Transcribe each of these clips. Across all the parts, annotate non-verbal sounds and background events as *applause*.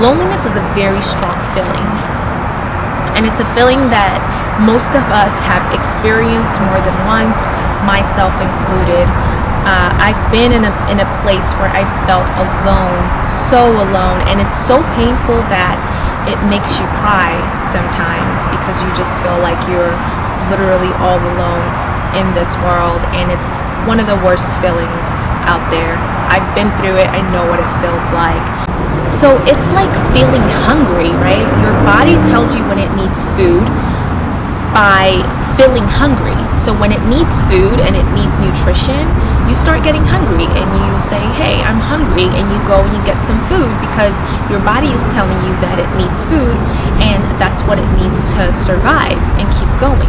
loneliness is a very strong feeling. And it's a feeling that most of us have experienced more than once, myself included. Uh, I've been in a, in a place where I felt alone, so alone, and it's so painful that it makes you cry sometimes because you just feel like you're literally all alone in this world, and it's one of the worst feelings out there. I've been through it, I know what it feels like. So it's like feeling hungry, right? Your body tells you when it needs food by feeling hungry. So when it needs food and it needs nutrition, you start getting hungry and you say, hey, I'm hungry, and you go and you get some food because your body is telling you that it needs food and that's what it needs to survive and keep going.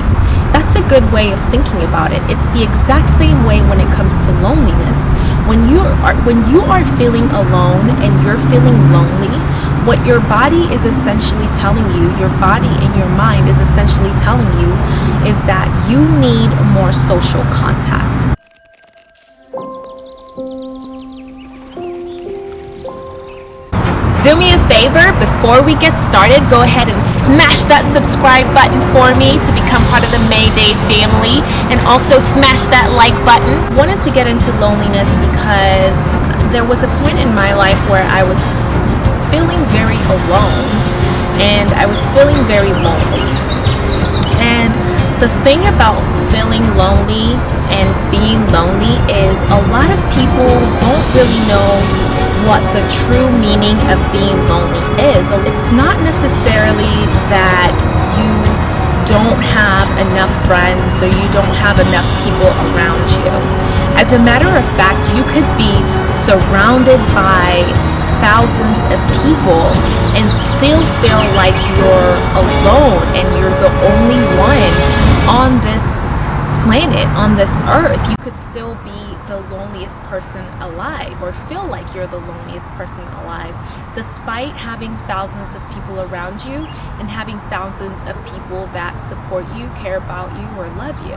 That's a good way of thinking about it. It's the exact same way when it comes to are when you are feeling alone and you're feeling lonely, what your body is essentially telling you, your body and your mind is essentially telling you is that you need more social contact. Do me a favor, before we get started, go ahead and smash that subscribe button for me to become part of the Mayday family and also smash that like button. Wanted to get into loneliness because there was a point in my life where I was feeling very alone and I was feeling very lonely. And the thing about feeling lonely and being lonely is a lot of people don't really know what the true meaning of being lonely is. It's not necessarily that you don't have enough friends or you don't have enough people around you. As a matter of fact, you could be surrounded by thousands of people and still feel like you're alone and you're the only one on this planet, on this earth. You could still be the loneliest person alive or feel like you're the loneliest person alive despite having thousands of people around you and having thousands of people that support you, care about you, or love you.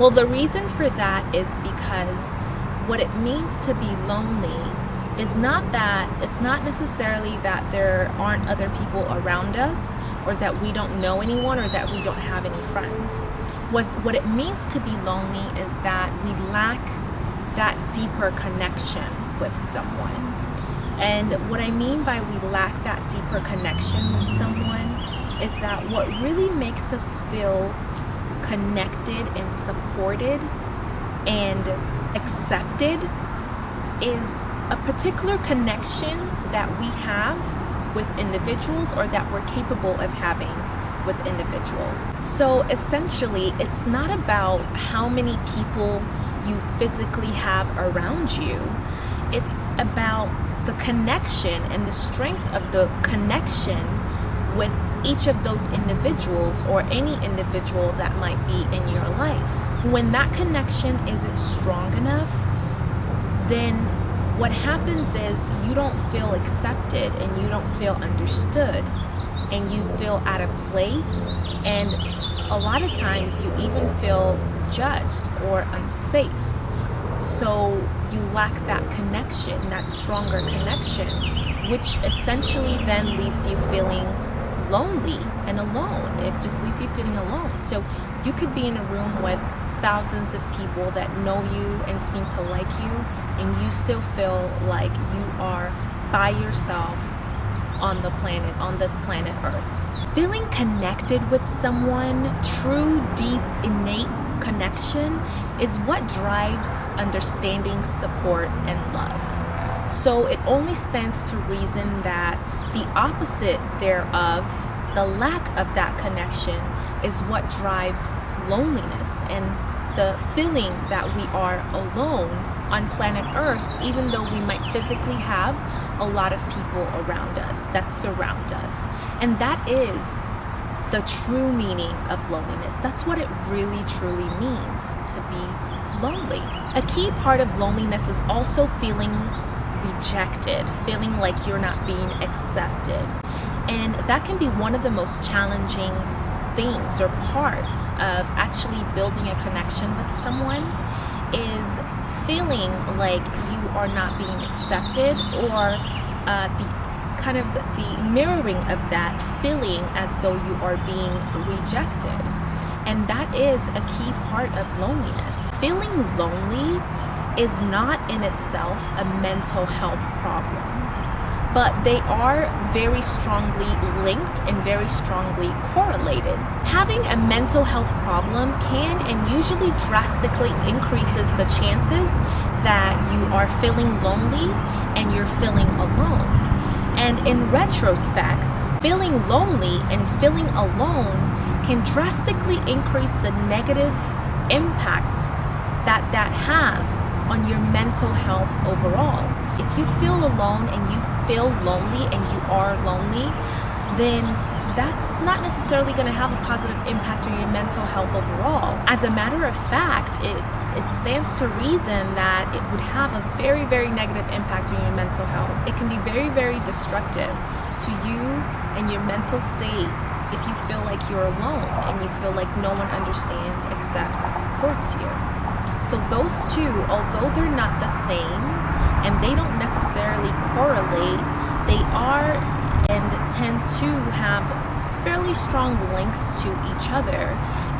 Well, the reason for that is because what it means to be lonely is not that it's not necessarily that there aren't other people around us or that we don't know anyone or that we don't have any friends. Was what it means to be lonely is that we lack that deeper connection with someone. And what I mean by we lack that deeper connection with someone is that what really makes us feel connected and supported and accepted is a particular connection that we have with individuals or that we're capable of having with individuals. So essentially, it's not about how many people you physically have around you. It's about the connection and the strength of the connection with each of those individuals or any individual that might be in your life. When that connection isn't strong enough, then what happens is you don't feel accepted and you don't feel understood and you feel out of place and a lot of times you even feel judged or unsafe. So you lack that connection, that stronger connection, which essentially then leaves you feeling lonely and alone. It just leaves you feeling alone. So you could be in a room with thousands of people that know you and seem to like you, and you still feel like you are by yourself on the planet, on this planet Earth. Feeling connected with someone, true, deep, innate connection is what drives understanding, support, and love. So it only stands to reason that the opposite thereof, the lack of that connection, is what drives loneliness and the feeling that we are alone on planet Earth, even though we might physically have a lot of people around us that surround us. And that is the true meaning of loneliness. That's what it really truly means to be lonely. A key part of loneliness is also feeling rejected, feeling like you're not being accepted. And that can be one of the most challenging things or parts of actually building a connection with someone is feeling like you are not being accepted or uh, the kind of the mirroring of that feeling as though you are being rejected. And that is a key part of loneliness. Feeling lonely is not in itself a mental health problem, but they are very strongly linked and very strongly correlated. Having a mental health problem can and usually drastically increases the chances that you are feeling lonely and you're feeling alone. And in retrospect, feeling lonely and feeling alone can drastically increase the negative impact that that has on your mental health overall. If you feel alone and you feel lonely and you are lonely, then that's not necessarily going to have a positive impact on your mental health overall. As a matter of fact, it it stands to reason that it would have a very, very negative impact on your mental health. It can be very, very destructive to you and your mental state if you feel like you're alone and you feel like no one understands, accepts, and supports you. So those two, although they're not the same and they don't necessarily correlate, they are and tend to have fairly strong links to each other.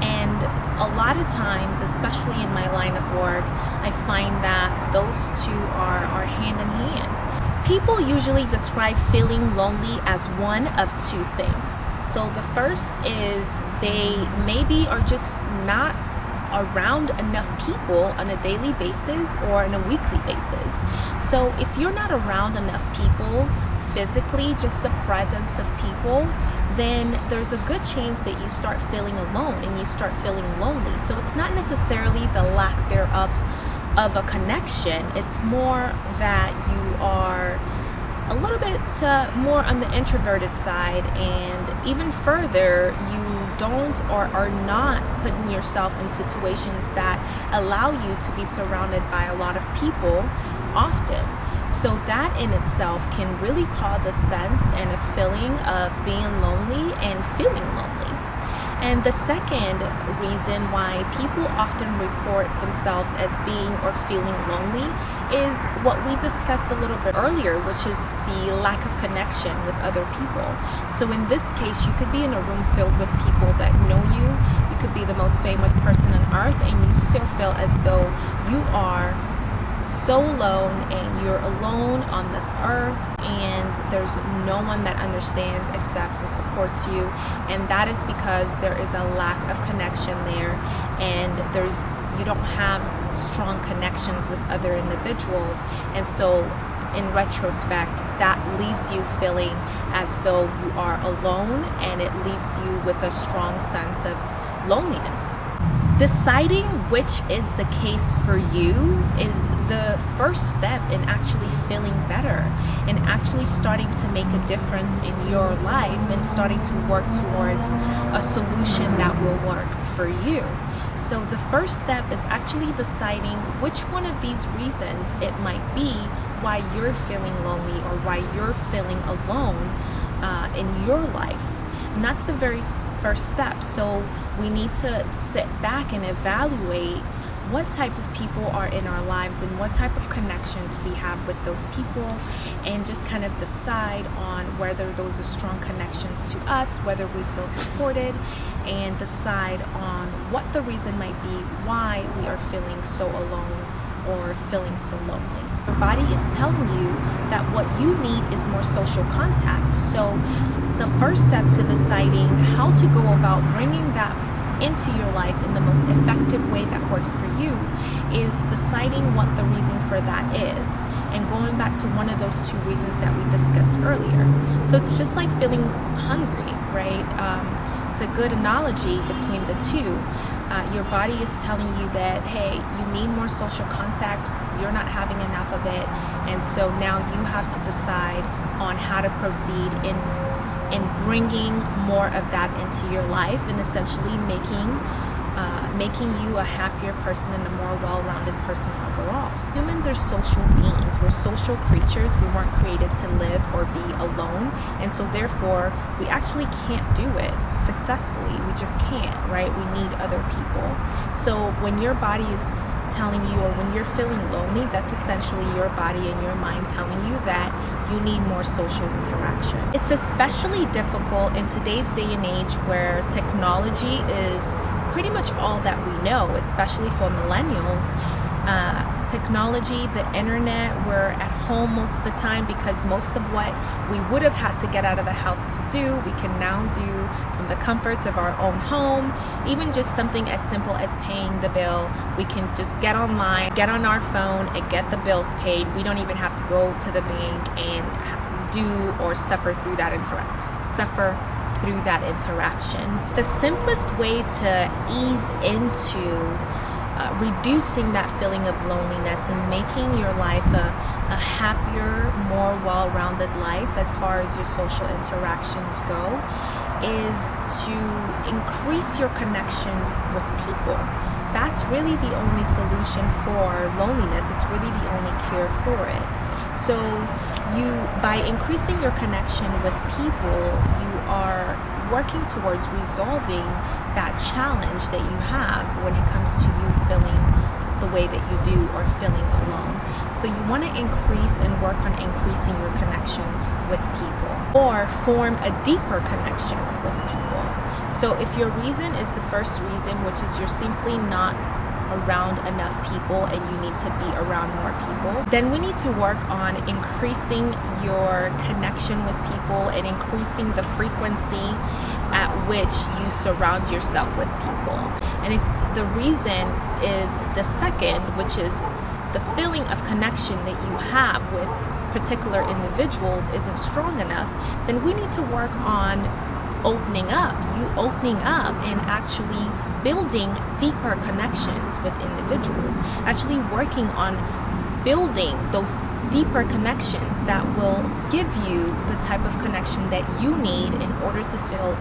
And a lot of times, especially in my line of work, I find that those two are, are hand in hand. People usually describe feeling lonely as one of two things. So the first is they maybe are just not around enough people on a daily basis or on a weekly basis. So if you're not around enough people physically, just the presence of people, then there's a good chance that you start feeling alone and you start feeling lonely. So it's not necessarily the lack thereof of a connection, it's more that you are a little bit uh, more on the introverted side, and even further, you don't or are not putting yourself in situations that allow you to be surrounded by a lot of people often. So that in itself can really cause a sense and a feeling of being lonely and feeling lonely. And the second reason why people often report themselves as being or feeling lonely is what we discussed a little bit earlier, which is the lack of connection with other people. So in this case, you could be in a room filled with people that know you. You could be the most famous person on earth and you still feel as though you are so alone and you're alone on this earth and there's no one that understands accepts and supports you. And that is because there is a lack of connection there and there's you don't have strong connections with other individuals. And so in retrospect that leaves you feeling as though you are alone and it leaves you with a strong sense of loneliness deciding which is the case for you is the first step in actually feeling better and actually starting to make a difference in your life and starting to work towards a solution that will work for you. So the first step is actually deciding which one of these reasons it might be why you're feeling lonely or why you're feeling alone uh, in your life. And that's the very first step. So we need to sit back and evaluate what type of people are in our lives and what type of connections we have with those people and just kind of decide on whether those are strong connections to us, whether we feel supported, and decide on what the reason might be why we are feeling so alone or feeling so lonely. Your body is telling you that what you need is more social contact. So the first step to deciding how to go about bringing that into your life in the most effective way that works for you is deciding what the reason for that is and going back to one of those two reasons that we discussed earlier. So it's just like feeling hungry, right? Um, it's a good analogy between the two. Uh, your body is telling you that, hey, you need more social contact, you're not having enough of it, and so now you have to decide on how to proceed in and bringing more of that into your life and essentially making uh, making you a happier person and a more well-rounded person overall. Humans are social beings. We're social creatures. We weren't created to live or be alone. And so therefore, we actually can't do it successfully. We just can't, right? We need other people. So when your body is telling you or when you're feeling lonely, that's essentially your body and your mind telling you that you need more social interaction. It's especially difficult in today's day and age where technology is pretty much all that we know, especially for millennials. Uh, technology, the internet, we're at home most of the time because most of what we would have had to get out of the house to do, we can now do from the comforts of our own home. Even just something as simple as paying the bill, we can just get online, get on our phone, and get the bills paid. We don't even have to go to the bank and do or suffer through that interaction. Suffer through that interaction. The simplest way to ease into uh, reducing that feeling of loneliness and making your life a, a happier, more well-rounded life as far as your social interactions go is to increase your connection with people. That's really the only solution for loneliness. It's really the only cure for it. So you by increasing your connection with people, you are working towards resolving that challenge that you have when it comes to you feeling the way that you do or feeling alone. So you want to increase and work on increasing your connection with people or form a deeper connection with people. So if your reason is the first reason, which is you're simply not around enough people and you need to be around more people, then we need to work on increasing your connection with people and increasing the frequency at which you surround yourself with people. And if the reason is the second, which is the feeling of connection that you have with particular individuals isn't strong enough, then we need to work on opening up, you opening up and actually building deeper connections with individuals, actually working on building those deeper connections that will give you the type of connection that you need in order to feel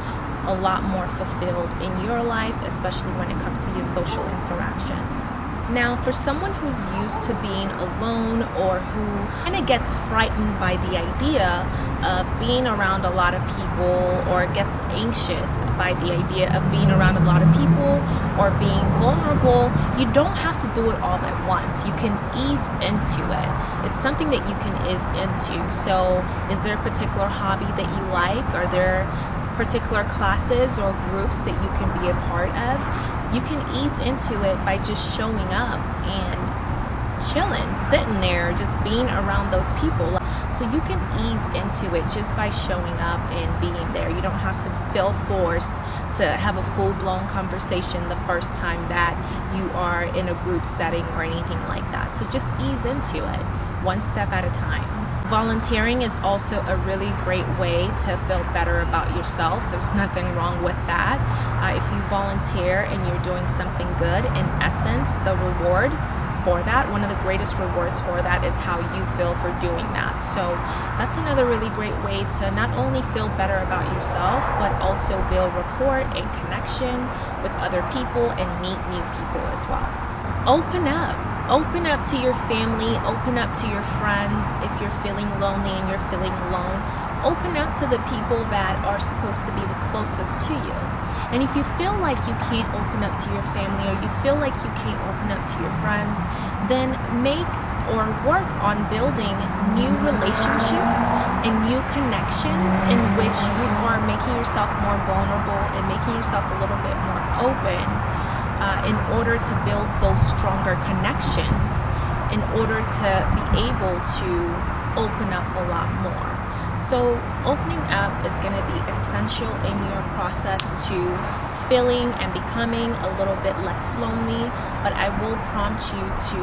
a lot more fulfilled in your life, especially when it comes to your social interactions. Now, for someone who's used to being alone or who kind of gets frightened by the idea of being around a lot of people or gets anxious by the idea of being around a lot of people or being vulnerable, you don't have to do it all at once. You can ease into it. It's something that you can ease into. So, is there a particular hobby that you like? Are there particular classes or groups that you can be a part of, you can ease into it by just showing up and chilling, sitting there, just being around those people. So you can ease into it just by showing up and being there. You don't have to feel forced to have a full-blown conversation the first time that you are in a group setting or anything like that. So just ease into it, one step at a time. Volunteering is also a really great way to feel better about yourself. There's nothing wrong with that. Uh, if you volunteer and you're doing something good, in essence, the reward for that, one of the greatest rewards for that is how you feel for doing that. So that's another really great way to not only feel better about yourself, but also build rapport and connection with other people and meet new people as well. Open up open up to your family, open up to your friends if you're feeling lonely and you're feeling alone. Open up to the people that are supposed to be the closest to you. And if you feel like you can't open up to your family or you feel like you can't open up to your friends, then make or work on building new relationships and new connections in which you are making yourself more vulnerable and making yourself a little bit more open in order to build those stronger connections, in order to be able to open up a lot more. So opening up is going to be essential in your process to feeling and becoming a little bit less lonely, but I will prompt you to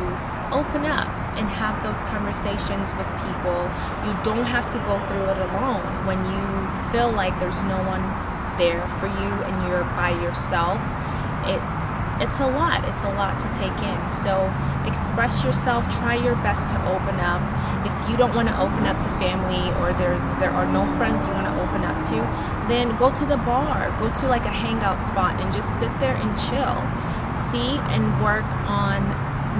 open up and have those conversations with people. You don't have to go through it alone. When you feel like there's no one there for you and you're by yourself, it it's a lot. It's a lot to take in. So express yourself. Try your best to open up. If you don't want to open up to family or there there are no friends you want to open up to, then go to the bar. Go to like a hangout spot and just sit there and chill. See and work on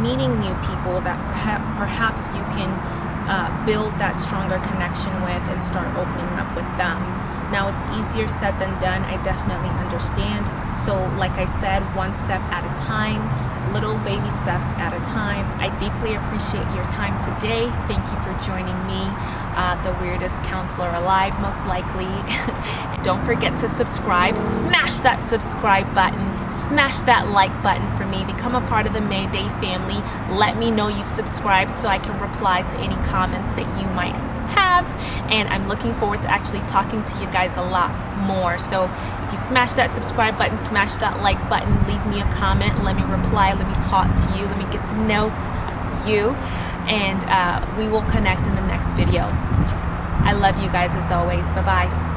meeting new people that perhaps perhaps you can uh, build that stronger connection with and start opening up with them. Now it's easier said than done, I definitely understand. So like I said, one step at a time, little baby steps at a time. I deeply appreciate your time today. Thank you for joining me uh, the weirdest counselor alive, most likely. *laughs* Don't forget to subscribe. Smash that subscribe button. Smash that like button for me. Become a part of the Mayday family. Let me know you've subscribed so I can reply to any comments that you might have. And I'm looking forward to actually talking to you guys a lot more. So if you smash that subscribe button, smash that like button, leave me a comment, let me reply, let me talk to you, let me get to know you and uh, we will connect in the next video. I love you guys as always. Bye bye.